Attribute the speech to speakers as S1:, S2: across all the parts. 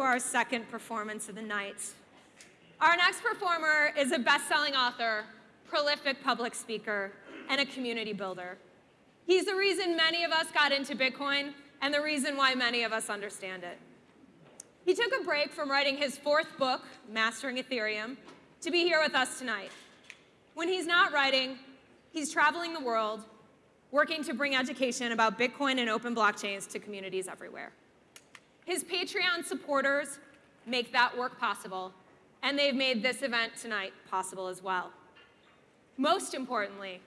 S1: Our second performance of the night. Our next performer is a best-selling author, prolific public speaker, and a community builder. He's the reason many of us got into Bitcoin and the reason why many of us understand it. He took a break from writing his fourth book, Mastering Ethereum, to be here with us tonight. When he's not writing, he's traveling the world, working to bring education about Bitcoin and open blockchains to communities everywhere. His Patreon supporters make that work possible, and they've made this event tonight possible as well. Most importantly,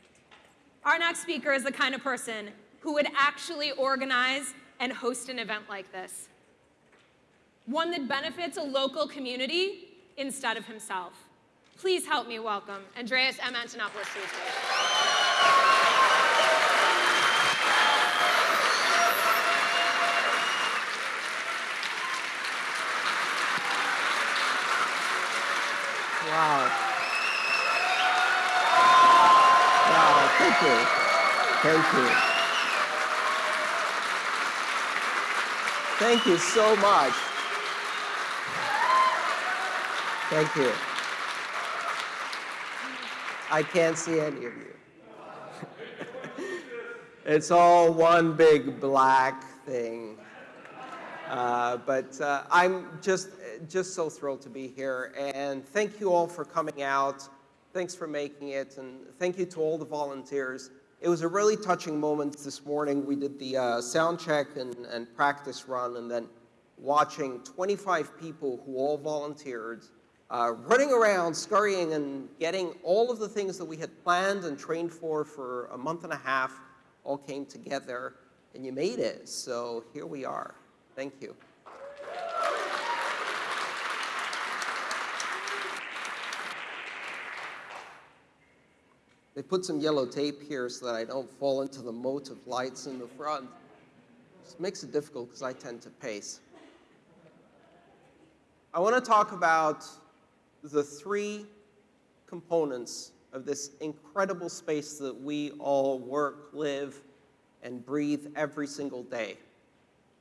S1: our next speaker is the kind of person who would actually organize and host an event like this. One that benefits a local community instead of himself. Please help me welcome Andreas M. Antonopoulos to the stage.
S2: Wow. Wow, thank you. Thank you. Thank you so much. Thank you. I can't see any of you. it's all one big black thing. Uh, but uh, I'm just, just so thrilled to be here. And thank you all for coming out. Thanks for making it. And thank you to all the volunteers. It was a really touching moment this morning. We did the uh, sound check and, and practice run, and then watching 25 people who all volunteered, uh, running around, scurrying, and getting all of the things that we had planned and trained for for a month and a half all came together, and you made it. So here we are. Thank you. They put some yellow tape here so that I don't fall into the moat of lights in the front. This makes it difficult because I tend to pace. I want to talk about the three components of this incredible space that we all work, live, and breathe every single day.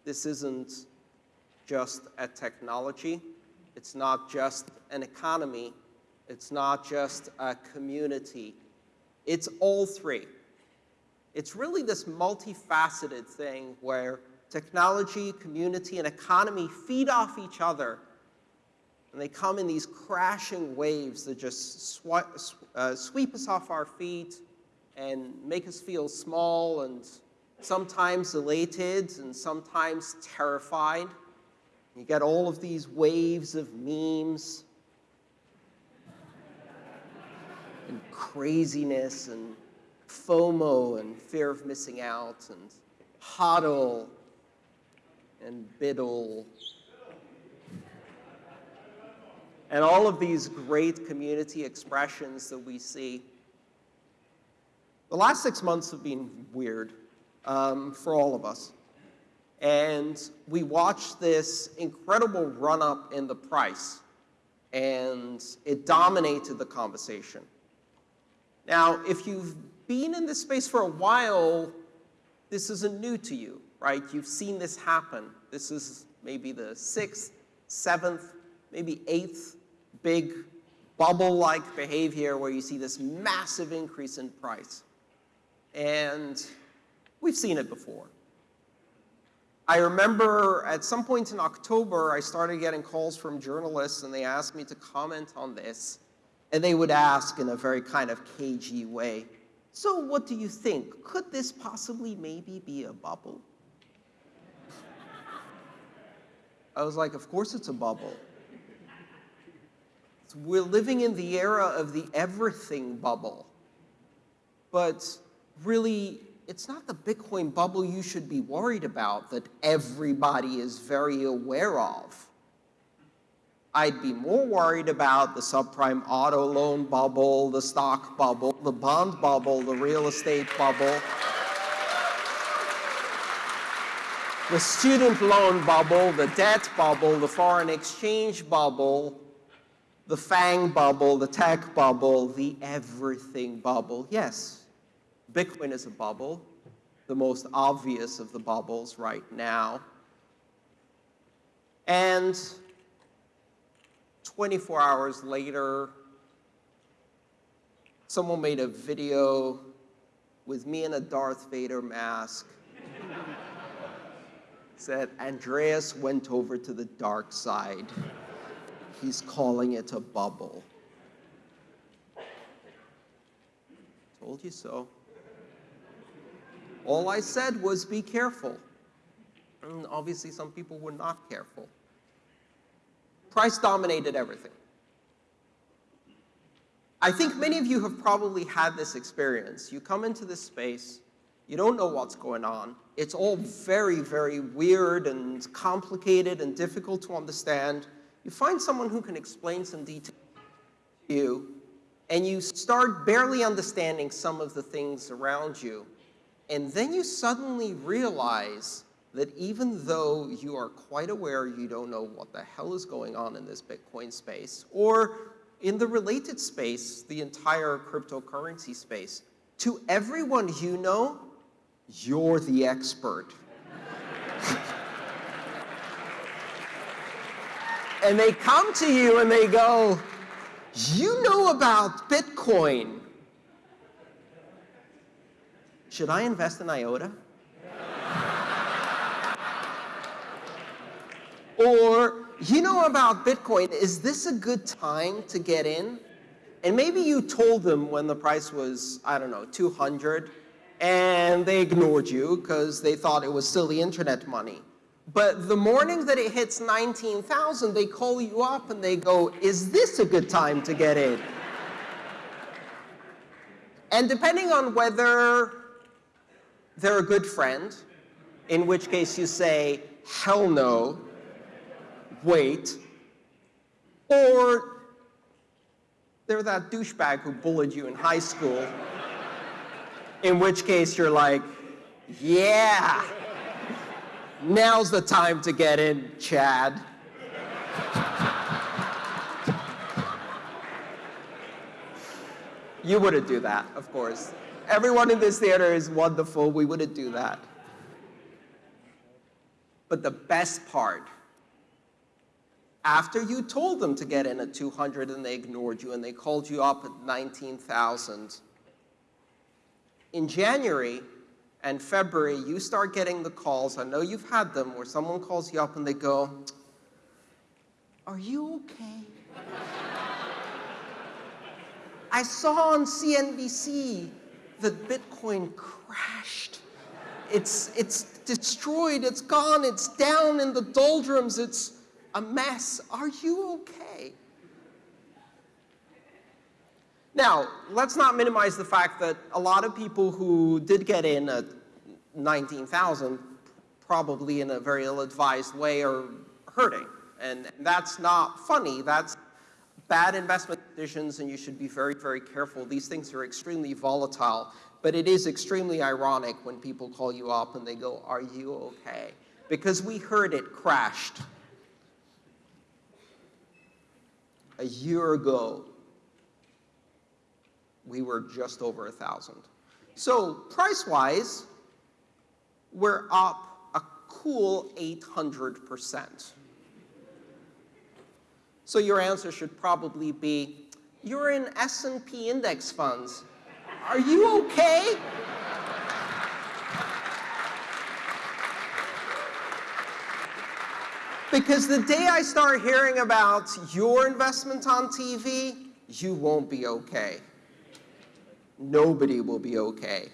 S2: This isn't just a technology. It's not just an economy. It's not just a community. It's all three. It's really this multifaceted thing where technology, community, and economy feed off each other. And they come in these crashing waves that just uh, sweep us off our feet and make us feel small and sometimes elated and sometimes terrified. You get all of these waves of memes and craziness and FOMO and fear of missing out and hodl and BUIDL and all of these great community expressions that we see. The last six months have been weird um, for all of us. And we watched this incredible run-up in the price, and it dominated the conversation. Now, if you've been in this space for a while, this isn't new to you, right? You've seen this happen. This is maybe the sixth, seventh, maybe eighth big bubble-like behavior where you see this massive increase in price. And We've seen it before. I remember at some point in October, I started getting calls from journalists and they asked me to comment on this. And they would ask in a very kind of cagey way, so what do you think? Could this possibly maybe be a bubble? I was like, of course it's a bubble. We're living in the era of the everything bubble. But really, it's not the Bitcoin bubble you should be worried about that everybody is very aware of. I'd be more worried about the subprime auto loan bubble, the stock bubble, the bond bubble, the real estate bubble, the student loan bubble, the debt bubble, the foreign exchange bubble, the FANG bubble, the tech bubble, the everything bubble. Yes, Bitcoin is a bubble, the most obvious of the bubbles right now. And 24 hours later, someone made a video with me in a Darth Vader mask. Said, Andreas went over to the dark side. He's calling it a bubble. Told you so. All I said was be careful. And obviously, some people were not careful. Price dominated everything. I think many of you have probably had this experience. You come into this space, you don't know what's going on. It's all very, very weird and complicated and difficult to understand. You find someone who can explain some details to you, and you start barely understanding some of the things around you. And then you suddenly realize that even though you are quite aware you don't know what the hell is going on in this Bitcoin space, or in the related space, the entire cryptocurrency space, to everyone you know, you're the expert. and they come to you and they go, you know about Bitcoin. Should I invest in IOTA? or, you know about Bitcoin, is this a good time to get in? And maybe you told them when the price was, I don't know, 200, and they ignored you because they thought it was silly internet money. But the morning that it hits 19,000, they call you up and they go, is this a good time to get in? and depending on whether they're a good friend, in which case you say, hell no, wait, or they're that douchebag who bullied you in high school, in which case you're like, yeah, now's the time to get in, Chad. you wouldn't do that, of course. Everyone in this theater is wonderful. We wouldn't do that. But the best part, after you told them to get in at 200 and they ignored you and they called you up at 19,000, in January and February, you start getting the calls, I know you've had them, where someone calls you up and they go, are you okay? I saw on CNBC that Bitcoin crashed. It's, it's destroyed, it's gone, it's down in the doldrums, it's a mess. Are you okay? Now, let's not minimize the fact that a lot of people who did get in at 19,000 probably in a very ill-advised way are hurting. And that's not funny. That's bad investment decisions, and you should be very, very careful. These things are extremely volatile, but it is extremely ironic when people call you up and they go, are you okay? Because we heard it crashed. A year ago, we were just over a 1,000. So price-wise, we're up a cool 800%. So your answer should probably be, you're in S&P index funds. Are you okay? Because the day I start hearing about your investment on TV, you won't be okay. Nobody will be okay.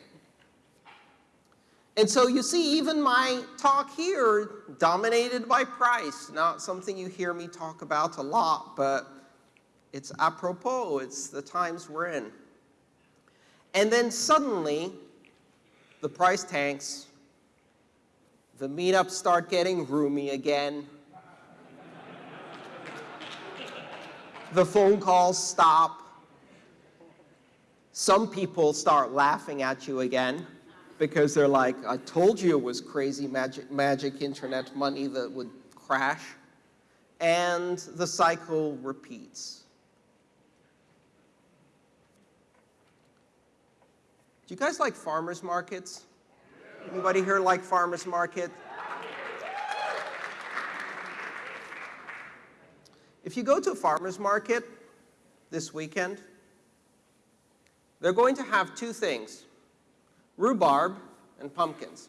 S2: And so you see, even my talk here, dominated by price, not something you hear me talk about a lot, but it's apropos, it's the times we're in. And then suddenly, the price tanks, the meetups start getting roomy again, the phone calls stop, some people start laughing at you again because they're like, I told you it was crazy magic, magic internet money that would crash. And the cycle repeats. Do you guys like farmers markets? Anybody here like farmers market? If you go to a farmer's market this weekend, they're going to have two things, rhubarb and pumpkins.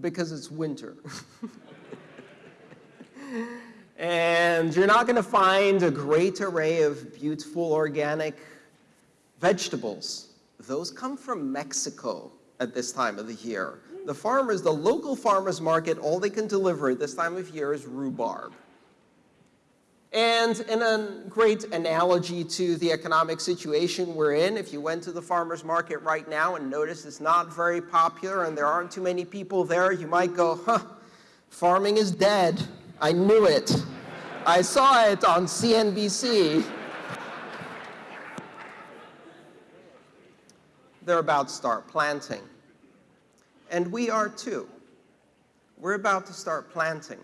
S2: because it's winter. and you're not going to find a great array of beautiful organic vegetables. Those come from Mexico at this time of the year. The farmers, the local farmers market, all they can deliver at this time of year is rhubarb. And in a great analogy to the economic situation we're in, if you went to the farmer's market right now and noticed it's not very popular and there aren't too many people there, you might go, huh, farming is dead. I knew it. I saw it on CNBC. They're about to start planting. And we are too. We're about to start planting.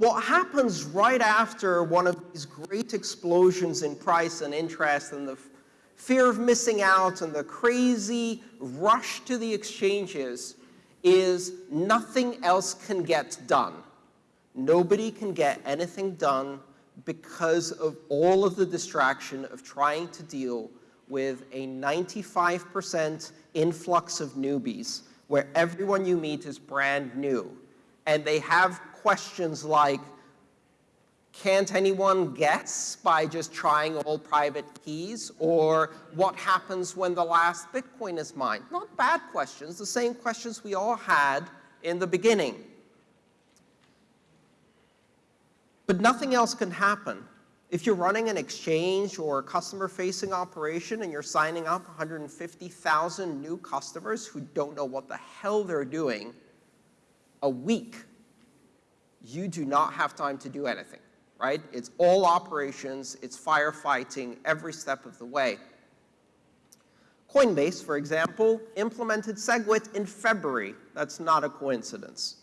S2: What happens right after one of these great explosions in price and interest and the fear of missing out and the crazy rush to the exchanges is nothing else can get done. Nobody can get anything done because of all of the distraction of trying to deal with a 95% influx of newbies where everyone you meet is brand new. And they have questions like, can't anyone guess by just trying all private keys? Or what happens when the last Bitcoin is mined? Not bad questions, the same questions we all had in the beginning. But nothing else can happen. If you're running an exchange or a customer-facing operation and you're signing up 150,000 new customers who don't know what the hell they're doing a week you do not have time to do anything, right? It's all operations, it's firefighting every step of the way. Coinbase, for example, implemented SegWit in February. That's not a coincidence.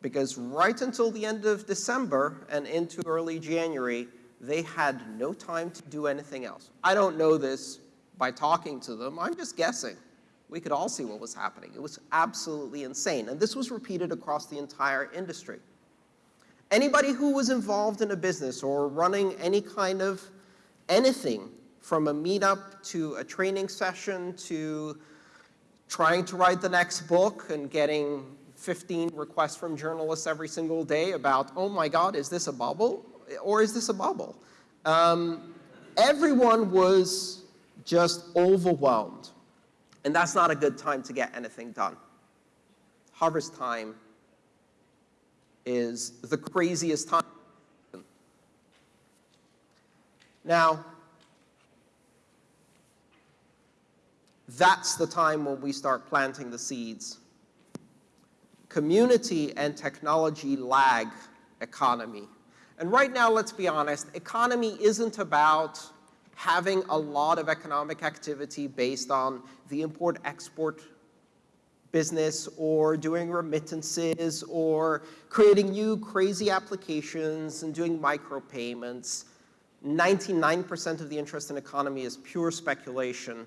S2: Because right until the end of December and into early January, they had no time to do anything else. I don't know this by talking to them. I'm just guessing. We could all see what was happening. It was absolutely insane. And this was repeated across the entire industry. Anybody who was involved in a business or running any kind of anything from a meetup to a training session to trying to write the next book and getting 15 requests from journalists every single day about, oh my God, is this a bubble? Or is this a bubble? Um, everyone was just overwhelmed. And that's not a good time to get anything done. Harvest time is the craziest time. Now, that's the time when we start planting the seeds. Community and technology lag economy. And right now, let's be honest, economy isn't about having a lot of economic activity based on the import-export business or doing remittances or creating new crazy applications and doing micropayments. 99% of the interest in economy is pure speculation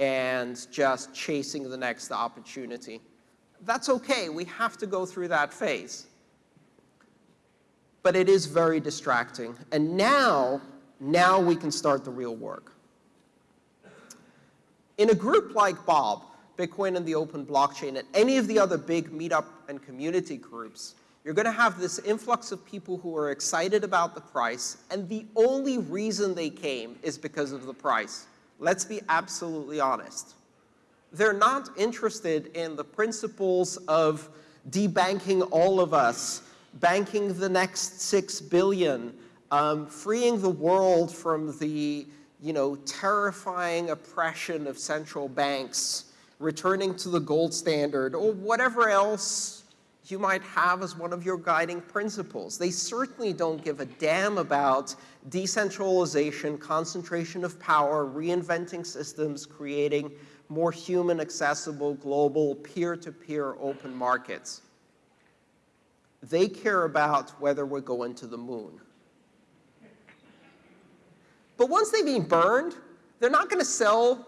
S2: and just chasing the next opportunity. That's okay. We have to go through that phase. But it is very distracting. And now now we can start the real work. In a group like Bob, Bitcoin and the Open Blockchain, and any of the other big meetup and community groups, you're going to have this influx of people who are excited about the price, and the only reason they came is because of the price. Let's be absolutely honest. They're not interested in the principles of debanking all of us, banking the next six billion, um, freeing the world from the you know, terrifying oppression of central banks, returning to the gold standard, or whatever else you might have as one of your guiding principles. They certainly don't give a damn about decentralization, concentration of power, reinventing systems, creating more human accessible global peer-to-peer -peer open markets. They care about whether we're going to the moon. But once they've been burned, they're not going to sell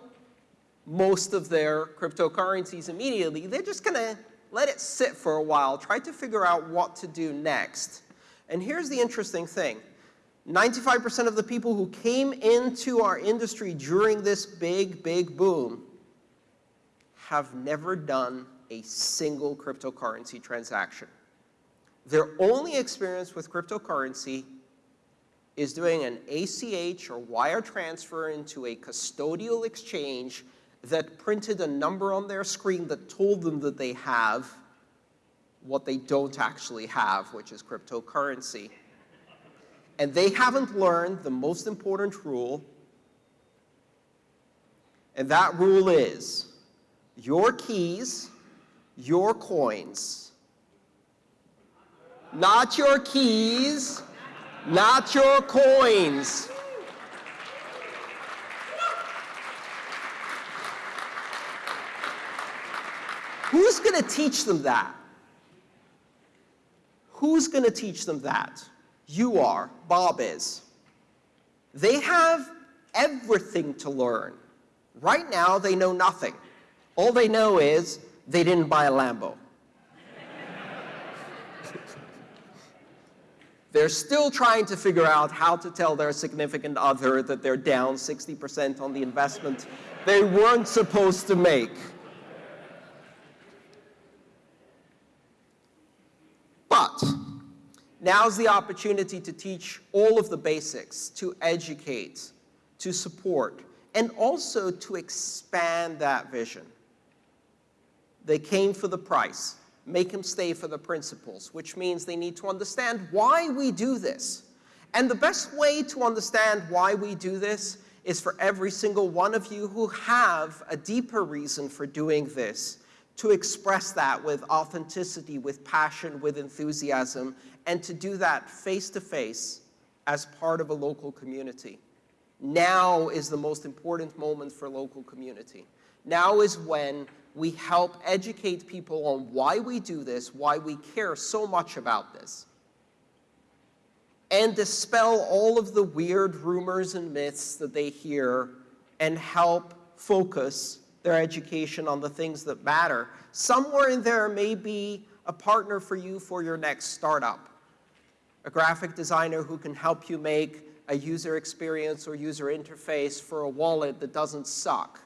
S2: most of their cryptocurrencies immediately. They're just going to let it sit for a while, try to figure out what to do next. And here's the interesting thing. 95% of the people who came into our industry during this big, big boom have never done a single cryptocurrency transaction. Their only experience with cryptocurrency is doing an ACH or wire transfer into a custodial exchange that printed a number on their screen that told them that they have what they don't actually have, which is cryptocurrency. And they haven't learned the most important rule, and that rule is your keys, your coins. Not your keys, not your coins. Who's going to teach them that? Who's going to teach them that? You are. Bob is. They have everything to learn. Right now, they know nothing. All they know is they didn't buy a Lambo. They're still trying to figure out how to tell their significant other that they're down 60% on the investment they weren't supposed to make. But now's the opportunity to teach all of the basics, to educate, to support, and also to expand that vision. They came for the price. Make them stay for the principles, which means they need to understand why we do this. And the best way to understand why we do this is for every single one of you who have a deeper reason for doing this to express that with authenticity, with passion, with enthusiasm, and to do that face to face as part of a local community. Now is the most important moment for local community. Now is when we help educate people on why we do this, why we care so much about this, and dispel all of the weird rumors and myths that they hear and help focus their education on the things that matter. Somewhere in there may be a partner for you for your next startup, a graphic designer who can help you make a user experience or user interface for a wallet that doesn't suck,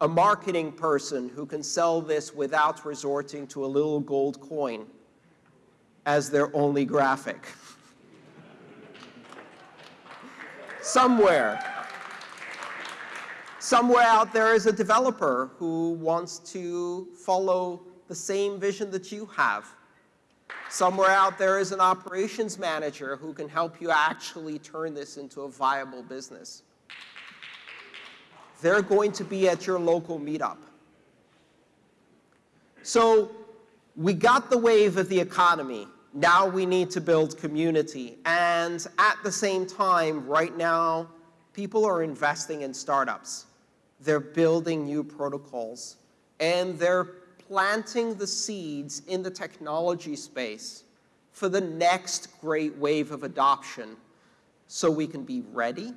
S2: a marketing person who can sell this without resorting to a little gold coin as their only graphic. Somewhere, somewhere out there is a developer who wants to follow the same vision that you have. Somewhere out there is an operations manager who can help you actually turn this into a viable business. They're going to be at your local meetup. So we got the wave of the economy. Now we need to build community. And at the same time, right now, people are investing in startups. They're building new protocols. And they're planting the seeds in the technology space for the next great wave of adoption so we can be ready,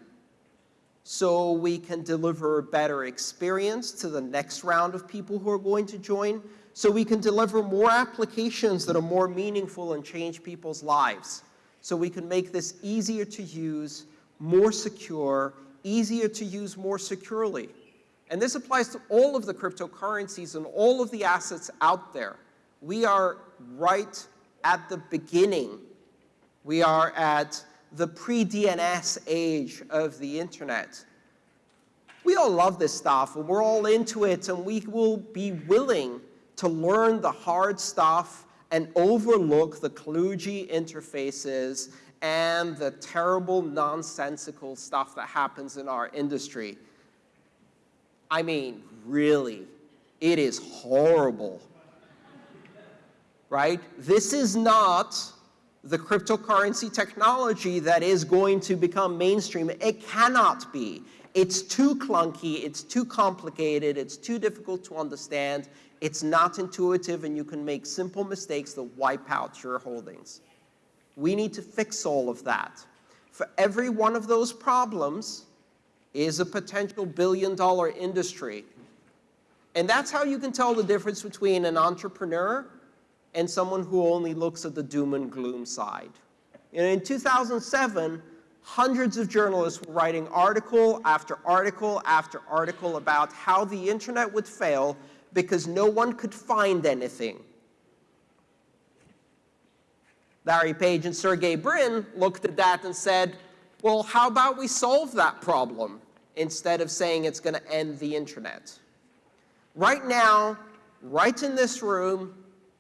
S2: so we can deliver a better experience to the next round of people who are going to join, so we can deliver more applications that are more meaningful and change people's lives, so we can make this easier to use, more secure, easier to use more securely. And this applies to all of the cryptocurrencies and all of the assets out there. We are right at the beginning. We are at the pre-DNS age of the internet. We all love this stuff, and we're all into it, and we will be willing to learn the hard stuff and overlook the kludgy interfaces and the terrible, nonsensical stuff that happens in our industry. I mean, really, it is horrible. Right? This is not the cryptocurrency technology that is going to become mainstream. It cannot be. It's too clunky, it's too complicated, it's too difficult to understand, it's not intuitive, and you can make simple mistakes that wipe out your holdings. We need to fix all of that. For every one of those problems, is a potential billion dollar industry. And that's how you can tell the difference between an entrepreneur and someone who only looks at the doom and gloom side. And in 2007, hundreds of journalists were writing article after article after article about how the internet would fail because no one could find anything. Larry Page and Sergey Brin looked at that and said, well, how about we solve that problem instead of saying it's going to end the internet? Right now, right in this room,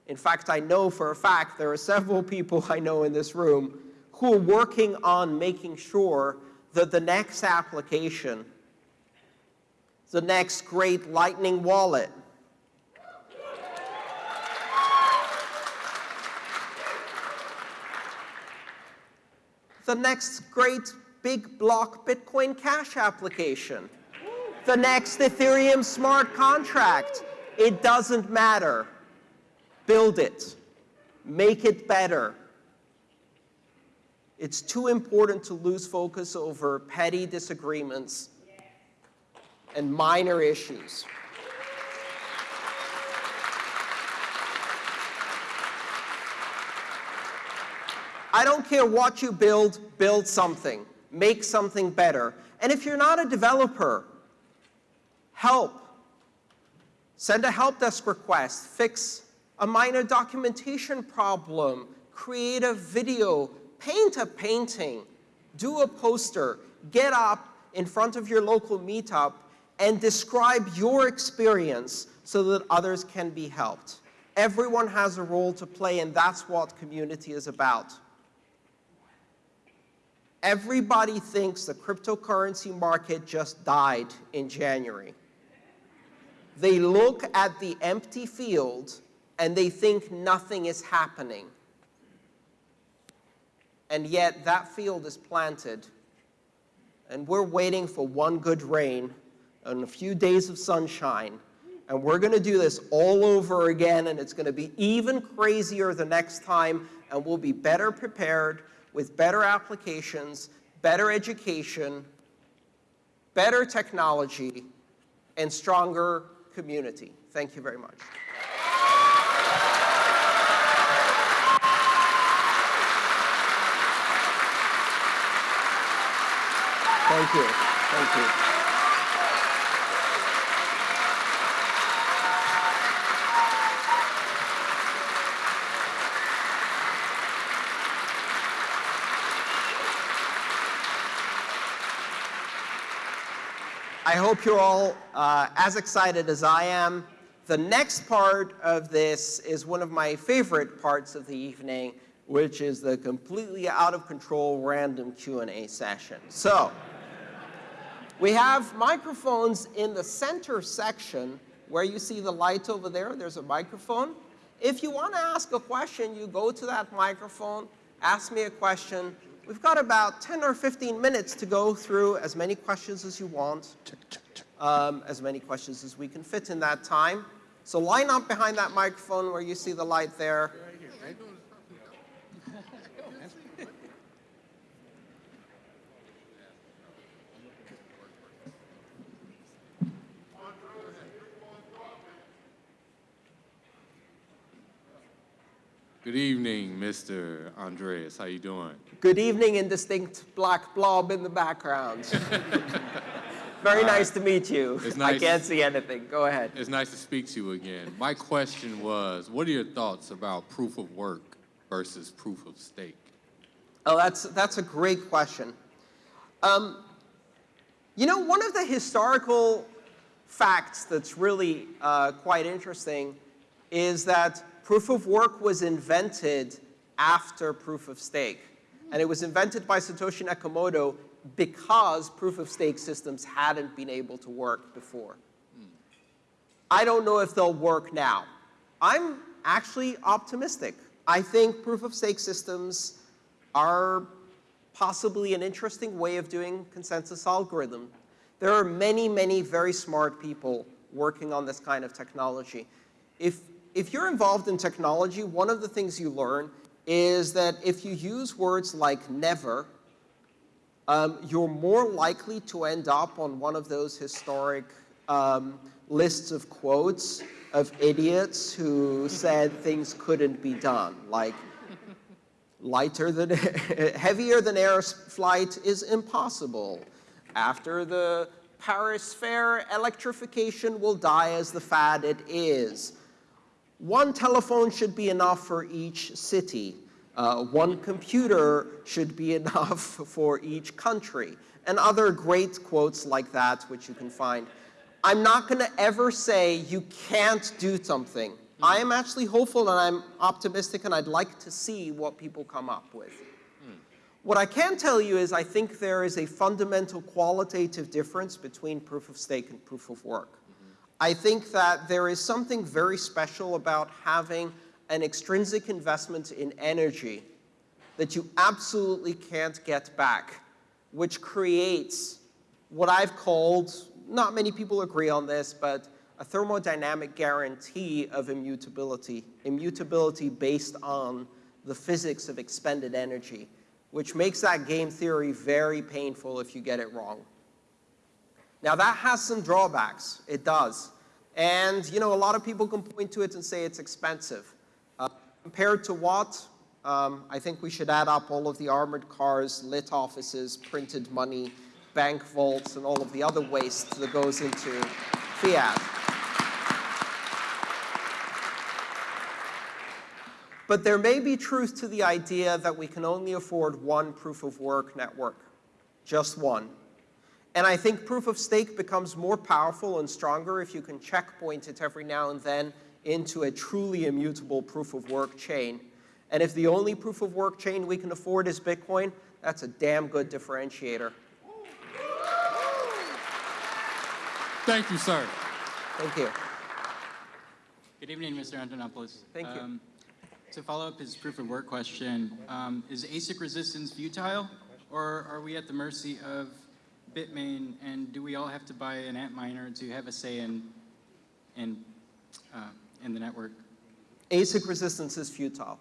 S2: in fact, I know for a fact there are several people I know in this room who are working on making sure that the next application, the next great lightning wallet, the next great big block Bitcoin Cash application, the next Ethereum smart contract. It doesn't matter. Build it. Make it better. It's too important to lose focus over petty disagreements and minor issues. I don't care what you build, build something. Make something better. And if you're not a developer, help. Send a help desk request. Fix a minor documentation problem. Create a video. Paint a painting. Do a poster. Get up in front of your local meetup and describe your experience so that others can be helped. Everyone has a role to play, and that's what community is about. Everybody thinks the cryptocurrency market just died in January. They look at the empty field and they think nothing is happening. And yet that field is planted. And we're waiting for one good rain and a few days of sunshine. And we're going to do this all over again, and it's going to be even crazier the next time, and we'll be better prepared with better applications, better education, better technology, and stronger community. Thank you very much. Thank you. Thank you. I hope you're all uh, as excited as I am. The next part of this is one of my favorite parts of the evening, which is the completely out of control random Q&A session. So, we have microphones in the center section where you see the light over there. There's a microphone. If you want to ask a question, you go to that microphone, ask me a question, We've got about 10 or 15 minutes to go through as many questions as you want, um, as many questions as we can fit in that time. So line up behind that microphone where you see the light there.
S3: Good evening, Mr. Andreas. How you doing?
S2: Good evening, indistinct black blob in the background. Very nice to meet you.
S3: It's
S2: I can't see anything. Go ahead.
S3: It's nice to speak to you again. My question was, what are your thoughts about proof of work versus proof of stake?
S2: Oh, that's, that's a great question. Um, you know, one of the historical facts that's really uh, quite interesting is that proof of work was invented after proof of stake. And it was invented by Satoshi Nakamoto because proof of stake systems hadn't been able to work before. I don't know if they'll work now. I'm actually optimistic. I think proof of stake systems are possibly an interesting way of doing consensus algorithm. There are many, many very smart people working on this kind of technology. If, if you're involved in technology, one of the things you learn is that if you use words like never, um, you're more likely to end up on one of those historic um, lists of quotes of idiots who said things couldn't be done, like lighter than, heavier than air flight is impossible. After the Paris Fair, electrification will die as the fad it is. One telephone should be enough for each city. Uh, one computer should be enough for each country. And other great quotes like that, which you can find. I'm not going to ever say you can't do something. I am actually hopeful and I'm optimistic and I'd like to see what people come up with. What I can tell you is I think there is a fundamental qualitative difference between proof of stake and proof of work. I think that there is something very special about having an extrinsic investment in energy that you absolutely can't get back, which creates what I've called, not many people agree on this, but a thermodynamic guarantee of immutability, immutability based on the physics of expended energy, which makes that game theory very painful if you get it wrong. Now that has some drawbacks, it does. And you know, a lot of people can point to it and say it's expensive. Uh, compared to what? Um, I think we should add up all of the armored cars, lit offices, printed money, bank vaults, and all of the other waste that goes into fiat. But there may be truth to the idea that we can only afford one proof of work network, just one. And I think proof of stake becomes more powerful and stronger if you can checkpoint it every now and then into a truly immutable proof of work chain. And if the only proof of work chain we can afford is Bitcoin, that's a damn good differentiator.
S3: Thank you, sir.
S2: Thank you.
S4: Good evening, Mr. Antonopoulos.
S2: Thank you.
S4: Um, To follow up his proof of work question, um, is ASIC resistance futile, or are we at the mercy of Bitmain, and do we all have to buy an Antminer to have a say in, in, uh, in the network?
S2: ASIC resistance is futile.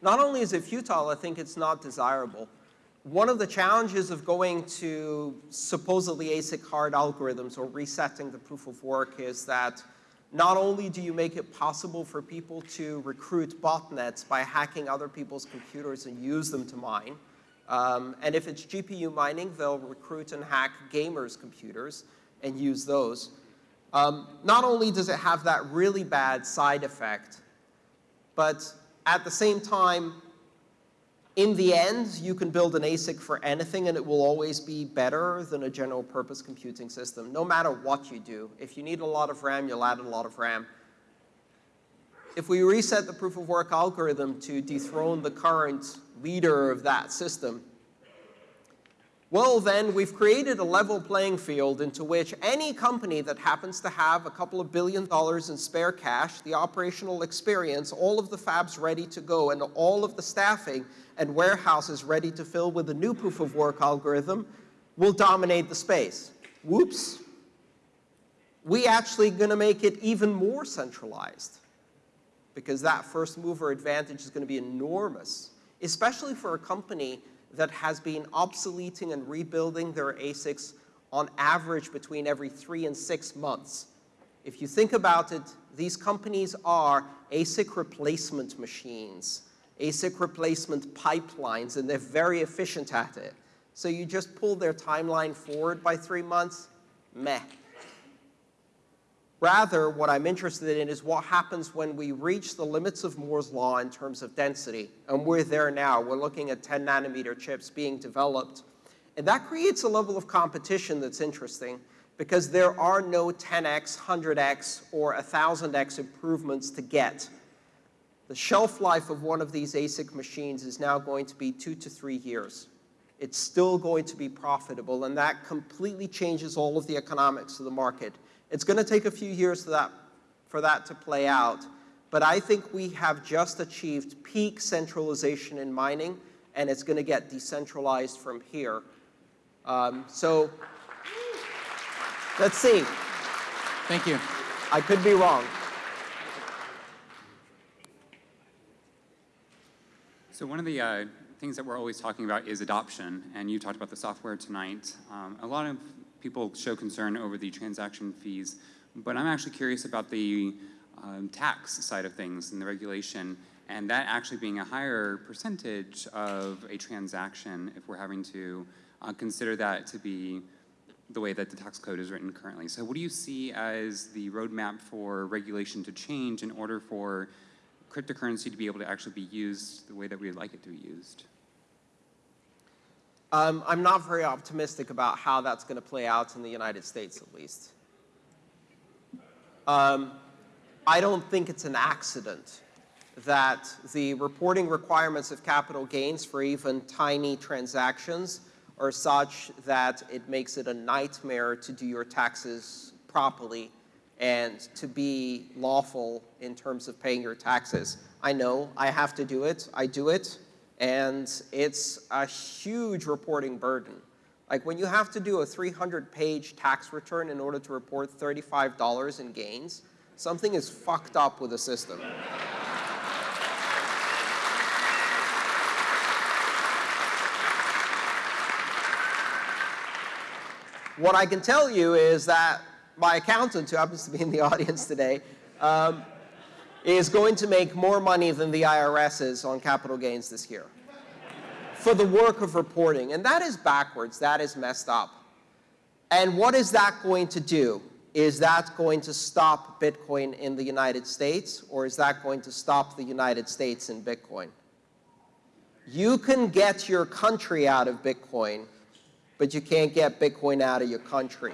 S2: Not only is it futile, I think it's not desirable. One of the challenges of going to supposedly ASIC hard algorithms or resetting the proof of work is that not only do you make it possible for people to recruit botnets by hacking other people's computers and use them to mine, um, and if it's GPU mining, they'll recruit and hack gamers' computers and use those. Um, not only does it have that really bad side effect, but at the same time, in the end, you can build an ASIC for anything and it will always be better than a general purpose computing system, no matter what you do. If you need a lot of RAM, you'll add a lot of RAM. If we reset the proof of work algorithm to dethrone the current leader of that system, well, then we've created a level playing field into which any company that happens to have a couple of billion dollars in spare cash, the operational experience, all of the fabs ready to go, and all of the staffing and warehouses ready to fill with a new proof of work algorithm will dominate the space. Whoops. We actually going to make it even more centralized because that first mover advantage is going to be enormous, especially for a company that has been obsoleting and rebuilding their ASICs on average between every three and six months. If you think about it, these companies are ASIC replacement machines, ASIC replacement pipelines, and they're very efficient at it. So you just pull their timeline forward by three months, meh. Rather, what I'm interested in is what happens when we reach the limits of Moore's law in terms of density. And we're there now. We're looking at 10 nanometer chips being developed. And that creates a level of competition that's interesting because there are no 10x, 100x, or 1000x improvements to get. The shelf life of one of these ASIC machines is now going to be two to three years. It's still going to be profitable, and that completely changes all of the economics of the market. It's going to take a few years for that, for that to play out, but I think we have just achieved peak centralization in mining, and it's going to get decentralized from here. Um, so let's see.
S4: Thank you.
S2: I could be wrong.
S5: So one of the uh, things that we're always talking about is adoption, and you talked about the software tonight. Um, a lot of people show concern over the transaction fees But I'm actually curious about the um, tax side of things and the regulation, and that actually being a higher percentage of a transaction if we're having to uh, consider that to be the way that the tax code is written currently. So what do you see as the roadmap for regulation to change in order for cryptocurrency to be able to actually be used the way that we'd like it to be used?
S2: Um, I'm not very optimistic about how that's going to play out in the United States, at least. Um, I don't think it's an accident that the reporting requirements of capital gains for even tiny transactions are such that it makes it a nightmare to do your taxes properly and to be lawful in terms of paying your taxes. I know I have to do it. I do it. And it's a huge reporting burden. Like when you have to do a 300-page tax return in order to report $35 in gains, something is fucked up with the system. What I can tell you is that my accountant, who happens to be in the audience today, um, is going to make more money than the IRS is on capital gains this year for the work of reporting. And that is backwards. That is messed up. And what is that going to do? Is that going to stop Bitcoin in the United States, or is that going to stop the United States in Bitcoin? You can get your country out of Bitcoin, but you can't get Bitcoin out of your country.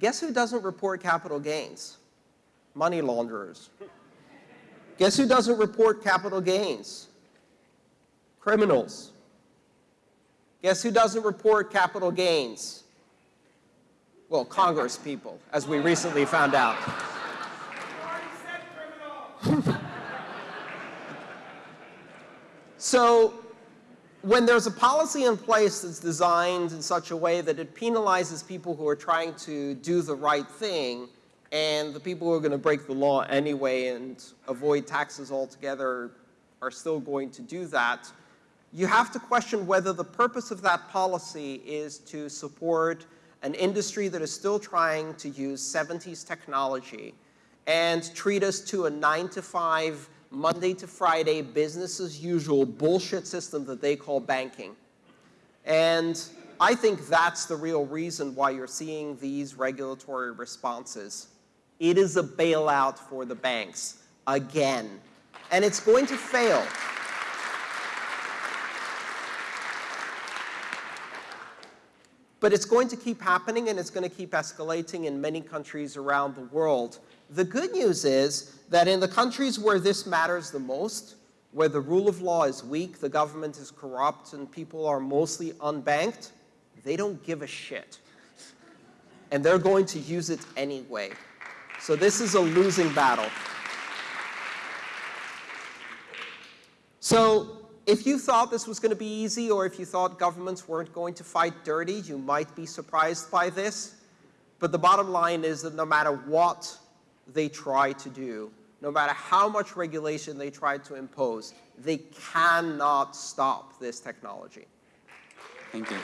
S2: Guess who doesn't report capital gains? Money launderers. Guess who doesn't report capital gains? Criminals. Guess who doesn't report capital gains? Well, Congress people, as we recently found out. So when there's a policy in place that's designed in such a way that it penalizes people who are trying to do the right thing, and the people who are going to break the law anyway and avoid taxes altogether are still going to do that, you have to question whether the purpose of that policy is to support an industry that is still trying to use 70s technology and treat us to a 9 to 5 Monday to Friday, business as usual bullshit system that they call banking. And I think that's the real reason why you're seeing these regulatory responses. It is a bailout for the banks, again. And it's going to fail. But it's going to keep happening, and it's going to keep escalating in many countries around the world. The good news is that in the countries where this matters the most, where the rule of law is weak, the government is corrupt, and people are mostly unbanked, they don't give a shit. And they're going to use it anyway. So this is a losing battle. So if you thought this was going to be easy, or if you thought governments weren't going to fight dirty, you might be surprised by this. But the bottom line is that no matter what they try to do, no matter how much regulation they try to impose, they cannot stop this technology.
S5: Thank you.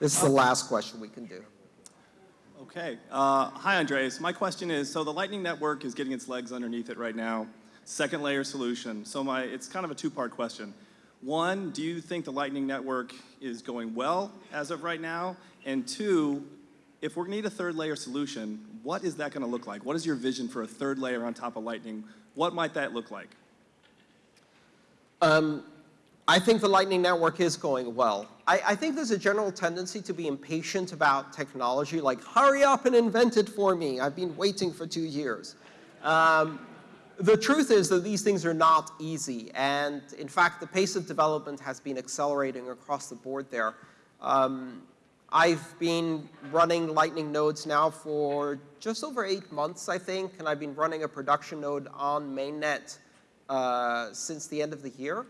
S2: This is the last question we can do.
S6: Okay. Uh, hi, Andreas. My question is, so the Lightning Network is getting its legs underneath it right now. Second layer solution. So my, it's kind of a two-part question. One, do you think the Lightning Network is going well as of right now? And two, if we need a third layer solution, what is that going to look like? What is your vision for a third layer on top of Lightning? What might that look like?
S2: Um, I think the Lightning Network is going well. I, I, think there's a general tendency to be impatient about technology, like, hurry up and invent it for me. I've been waiting for two years. Um, the truth is that these things are not easy. And in fact, the pace of development has been accelerating across the board there. Um, I've been running Lightning nodes now for just over eight months, I think, and I've been running a production node on mainnet uh, since the end of the year.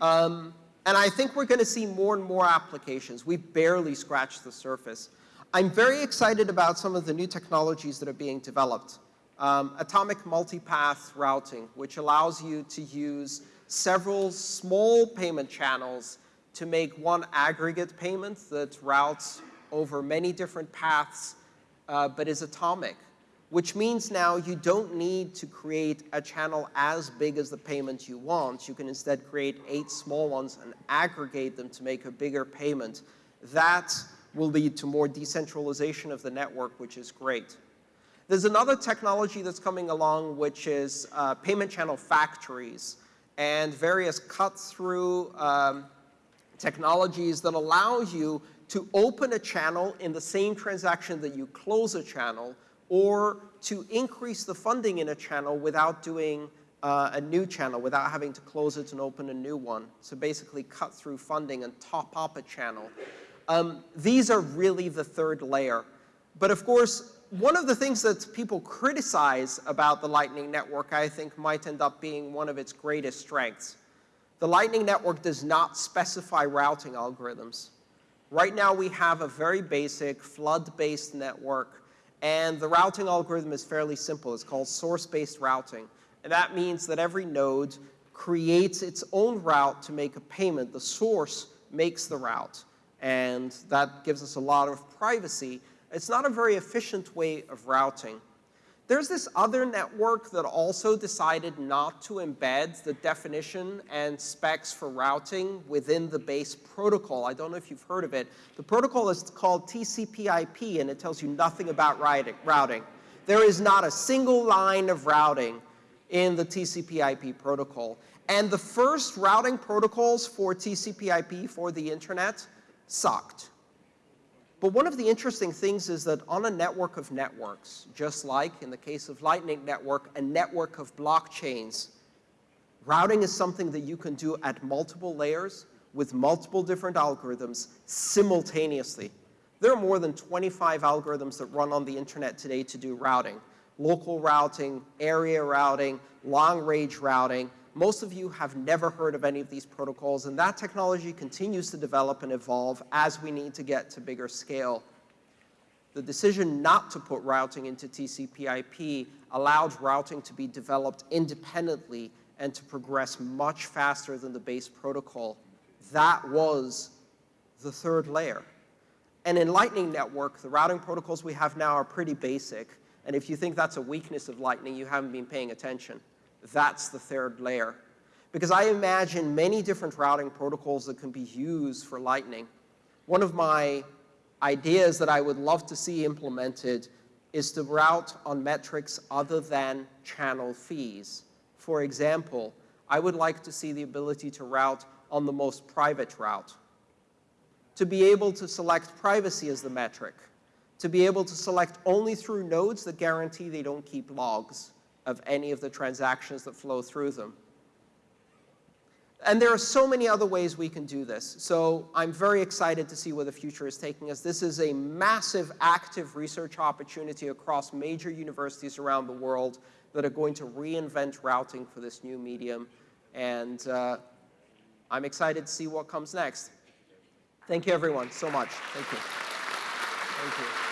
S2: Um, and I think we're going to see more and more applications. We've barely scratched the surface. I'm very excited about some of the new technologies that are being developed. um, atomic multipath routing, which allows you to use several small payment channels to make one aggregate payment that routes over many different paths, uh, but is atomic, which means now you don't need to create a channel as big as the payment you want. You can instead create eight small ones and aggregate them to make a bigger payment. That will lead to more decentralization of the network, which is great. There's another technology that's coming along, which is uh, payment channel factories and various cut-through um, technologies that allow you to open a channel in the same transaction that you close a channel or to increase the funding in a channel without doing uh, a new channel, without having to close it and open a new one. So basically cut through funding and top up a channel. Um, these are really the third layer. But of course, one of the things that people criticize about the Lightning Network, I think, might end up being one of its greatest strengths. The Lightning Network does not specify routing algorithms. Right now, we have a very basic flood-based network, and the routing algorithm is fairly simple. It's called source-based routing. And that means that every node creates its own route to make a payment. The source makes the route, and that gives us a lot of privacy. It's not a very efficient way of routing. There's this other network that also decided not to embed the definition and specs for routing within the base protocol. I don't know if you've heard of it. The protocol is called TCP/IP, and it tells you nothing about routing. There is not a single line of routing in the TCP/IP protocol. And the first routing protocols for TCP/IP for the internet sucked. But one of the interesting things is that on a network of networks, just like in the case of Lightning Network, a network of blockchains, routing is something that you can do at multiple layers with multiple different algorithms simultaneously. There are more than 25 algorithms that run on the internet today to do routing. Local routing, area routing, long-range routing, most of you have never heard of any of these protocols, and that technology continues to develop and evolve as we need to get to bigger scale. The decision not to put routing into TCP/IP allowed routing to be developed independently and to progress much faster than the base protocol. That was the third layer. And in Lightning Network, the routing protocols we have now are pretty basic. And if you think that's a weakness of Lightning, you haven't been paying attention. That's the third layer. Because I imagine many different routing protocols that can be used for Lightning. One of my ideas that I would love to see implemented is to route on metrics other than channel fees. For example, I would like to see the ability to route on the most private route, to be able to select privacy as the metric, to be able to select only through nodes that guarantee they don't keep logs, of any of the transactions that flow through them. And there are so many other ways we can do this. So I'm very excited to see where the future is taking us. This is a massive active research opportunity across major universities around the world that are going to reinvent routing for this new medium. And uh, I'm excited to see what comes next. Thank you, everyone, so much. Thank you. Thank you.